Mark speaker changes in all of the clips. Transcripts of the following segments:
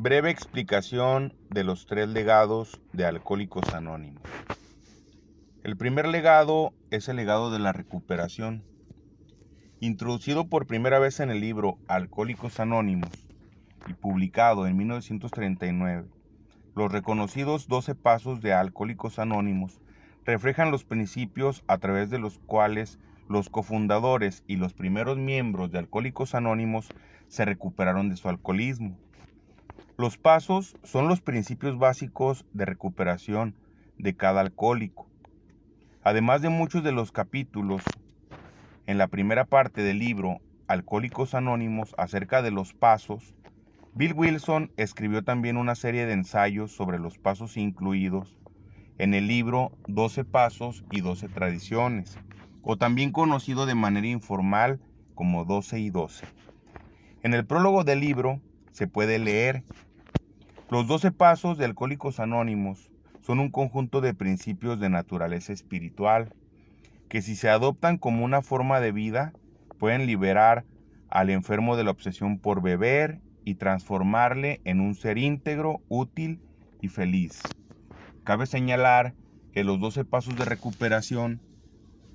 Speaker 1: Breve explicación de los tres legados de Alcohólicos Anónimos. El primer legado es el legado de la recuperación. Introducido por primera vez en el libro Alcohólicos Anónimos y publicado en 1939, los reconocidos 12 pasos de Alcohólicos Anónimos reflejan los principios a través de los cuales los cofundadores y los primeros miembros de Alcohólicos Anónimos se recuperaron de su alcoholismo. Los pasos son los principios básicos de recuperación de cada alcohólico. Además de muchos de los capítulos en la primera parte del libro Alcohólicos Anónimos acerca de los pasos, Bill Wilson escribió también una serie de ensayos sobre los pasos incluidos en el libro 12 Pasos y 12 Tradiciones, o también conocido de manera informal como 12 y 12. En el prólogo del libro se puede leer los 12 pasos de Alcohólicos Anónimos son un conjunto de principios de naturaleza espiritual que si se adoptan como una forma de vida pueden liberar al enfermo de la obsesión por beber y transformarle en un ser íntegro, útil y feliz. Cabe señalar que los 12 pasos de recuperación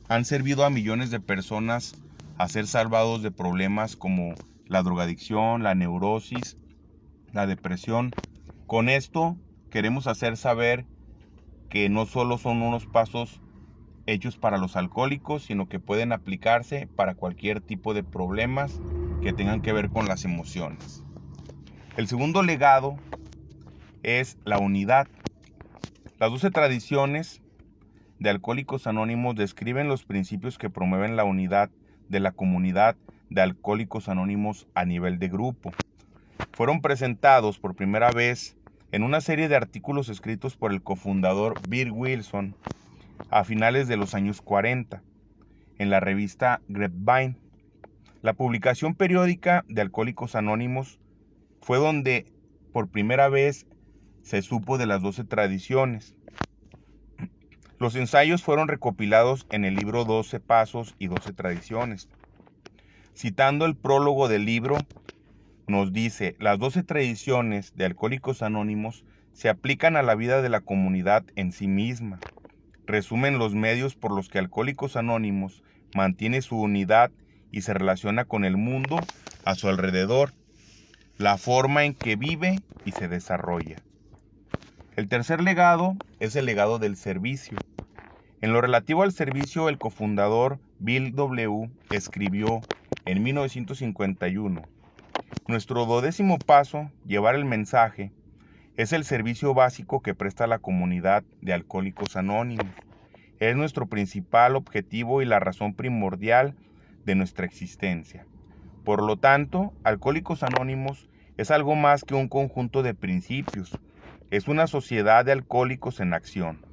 Speaker 1: han servido a millones de personas a ser salvados de problemas como la drogadicción, la neurosis, la depresión con esto queremos hacer saber que no solo son unos pasos hechos para los alcohólicos, sino que pueden aplicarse para cualquier tipo de problemas que tengan que ver con las emociones. El segundo legado es la unidad. Las 12 tradiciones de Alcohólicos Anónimos describen los principios que promueven la unidad de la comunidad de Alcohólicos Anónimos a nivel de grupo. Fueron presentados por primera vez en una serie de artículos escritos por el cofundador Bill Wilson a finales de los años 40 en la revista Grapevine. La publicación periódica de Alcohólicos Anónimos fue donde por primera vez se supo de las 12 tradiciones. Los ensayos fueron recopilados en el libro 12 Pasos y 12 Tradiciones. Citando el prólogo del libro, nos dice, las doce tradiciones de Alcohólicos Anónimos se aplican a la vida de la comunidad en sí misma. Resumen los medios por los que Alcohólicos Anónimos mantiene su unidad y se relaciona con el mundo a su alrededor, la forma en que vive y se desarrolla. El tercer legado es el legado del servicio. En lo relativo al servicio, el cofundador Bill W. escribió en 1951, nuestro dodécimo paso, llevar el mensaje, es el servicio básico que presta la comunidad de Alcohólicos Anónimos. Es nuestro principal objetivo y la razón primordial de nuestra existencia. Por lo tanto, Alcohólicos Anónimos es algo más que un conjunto de principios. Es una sociedad de alcohólicos en acción.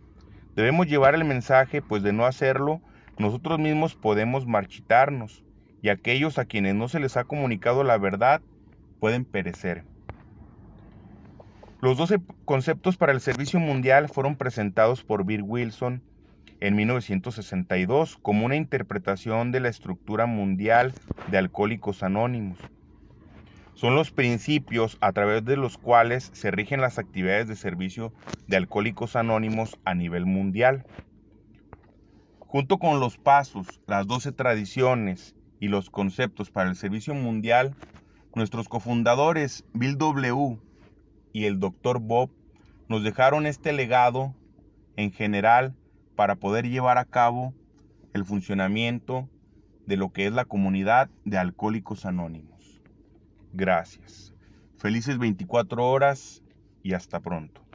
Speaker 1: Debemos llevar el mensaje, pues de no hacerlo, nosotros mismos podemos marchitarnos, y aquellos a quienes no se les ha comunicado la verdad pueden perecer. Los 12 conceptos para el servicio mundial fueron presentados por Bill Wilson en 1962 como una interpretación de la estructura mundial de alcohólicos anónimos. Son los principios a través de los cuales se rigen las actividades de servicio de alcohólicos anónimos a nivel mundial. Junto con los pasos, las 12 tradiciones y los conceptos para el servicio mundial, Nuestros cofundadores Bill W. y el Dr. Bob nos dejaron este legado en general para poder llevar a cabo el funcionamiento de lo que es la comunidad de alcohólicos anónimos. Gracias. Felices 24 horas y hasta pronto.